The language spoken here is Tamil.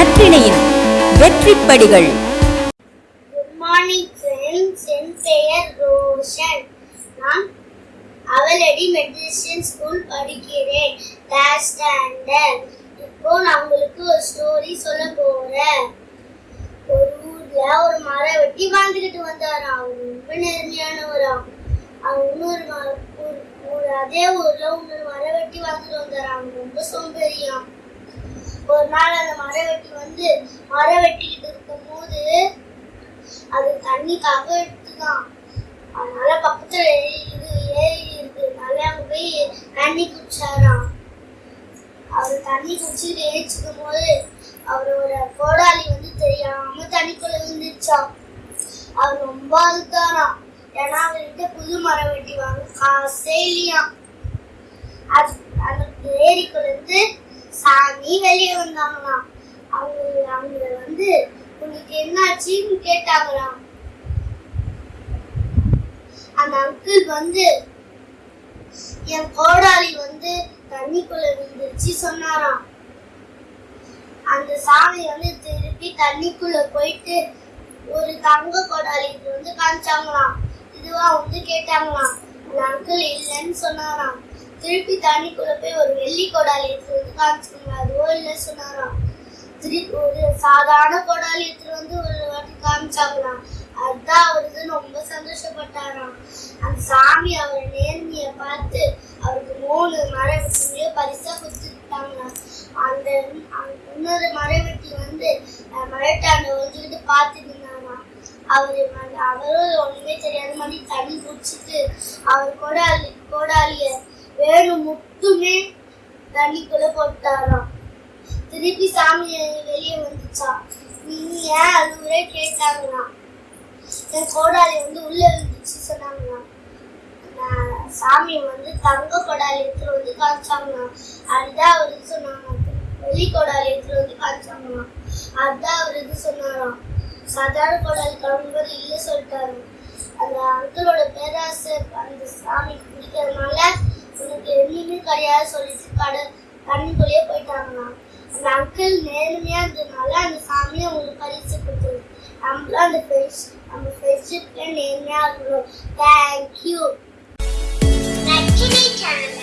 நற்றிணையின் வெற்றிப்படிகள். என் பெயர் ரோஷன். நான் அவலடி மெட்ரிஷியன் ஸ்கூல் படிக்கிறேன். கிளாஸ் ஸ்டாண்டர்ட் இப்போ நான் உங்களுக்கு ஒரு ஸ்டோரி சொல்ல போறேன். ஒரு ஊர்ல ஒரு மரம் வெட்டி வாழ்ந்துகிட்டு வந்தாராம் அவர் ரொம்ப நேர்மையானவராம். அவன் இன்னொரு மரம் ஒரு- ஒரு அதே ஊர்ல இன்னொரு மரம் வெட்டி வாழ்ந்துட்டு வந்தாராம் அவங்க ரொம்ப சோம்பேறியாம் ஒரு நாள் அந்த மரம் வெட்டி வந்து மரம் வெட்டிக்கிட்டு இருக்கும்போது அது தண்ணி எடுத்துதான் அதனால பக்கத்துல இது ஏரி இருக்கிறதுனால அவங்க போய் தண்ணி குடிச்சாராம். அவர் தண்ணி குடிச்சிட்டு ஏச்சிக்கும் போது அவரோட கோடாலி வந்து தெரியாம தண்ணிக்குள்ள விழுந்துச்சாம் அவர் ரொம்ப அழுத்தாராம் ஏன்னா அவர்கிட்ட புது மரம் வெட்டி வாங்க காசே இல்லையாம் அது அந்த ஏரிக்குள்ள இருந்து சாமி வெளியே வந்தாங்களாம். அவங்க அவங்க வந்து உனக்கு என்னாச்சுன்னு கேட்டாங்களாம். அந்த அங்கிள் வந்து என் கோடாளி வந்து தண்ணிக்குள்ள விழுந்துருச்சு சொன்னாராம். அந்த சாமி வந்து திருப்பி தண்ணிக்குள்ள போயிட்டு ஒரு தங்க கோடாலி வந்து காமிச்சாங்களாம். இதுவா? வந்து கேட்டாங்களாம். அந்த அங்கிள் இல்லைன்னு சொன்னாராம். திருப்பி தண்ணிக்குள்ளே போய் ஒரு வெள்ளி கோடாலி எடுத்து வந்து காமிச்சாங்க அதுவோ இல்லை சொன்னாராம் திருப்பி ஒரு சாதாரண கோடாலி எடுத்துட்டு வந்து ஒரு வாட்டி காமிச்சாங்களாம் அதுதான் அவருக்கு ரொம்ப சந்தோஷப்பட்டாராம் அந்த சாமி அவர் நேர்மைய பார்த்து அவருக்கு மூணு மரவெட்டியோ பரிசா கொடுத்துட்டாங்களாம் அந்த இன்னொரு மரவெட்டி வந்து மரட்டாண்ட ஒழிஞ்சுக்கிட்டு பார்த்துட்டு இருந்தாராம் அவர் அவரும் ஒண்ணுமே தெரியாத மாதிரி தண்ணி குடிச்சிட்டு அவர் கோடாலி கோடாலிய வேணும் தண்ணி தண்ணிக்குள்ள போட்டாராம். திருப்பி சாமி வெளியே வந்துச்சா? நீ ஏன் அழுவுறே கேட்டாங்களாம். என் கோடாலி வந்து உள்ள இருந்துச்சு சொன்னாங்களாம். நான் சாமி வந்து தங்க கோடாலி எடுத்துட்டு வந்து காமிச்சாங்களாம். அதுதான் அவர் இது சொன்னாங்க வெள்ளி கோடாலி எடுத்துட்டு வந்து காமிச்சாங்களாம். அதுதான் அவர் இது சொன்னாராம். சாதாரண கோடாலி கிளம்பும்போது இல்லை சொல்லிட்டாரு. அந்த அங்கிளோட பேராசை அந்த சாமிக்கு பிடிக்கிறதுனால உனக்கு கிடையாது சொல்லிட்டு கடை தண்ணிக்குள்ளேயே போயிட்டாங்களாம் அந்த அங்கிள் நேர்மையா இருந்ததுனால அந்த சாமியை அவங்களுக்கு பரிசு கொடுத்தது. நம்மளும் அந்த ஃப்ரெண்ட்ஸ் நம்ம ஃப்ரெண்ட்ஷிப்ல நேர்மையா இருக்கணும். Thank you நச்சினை channel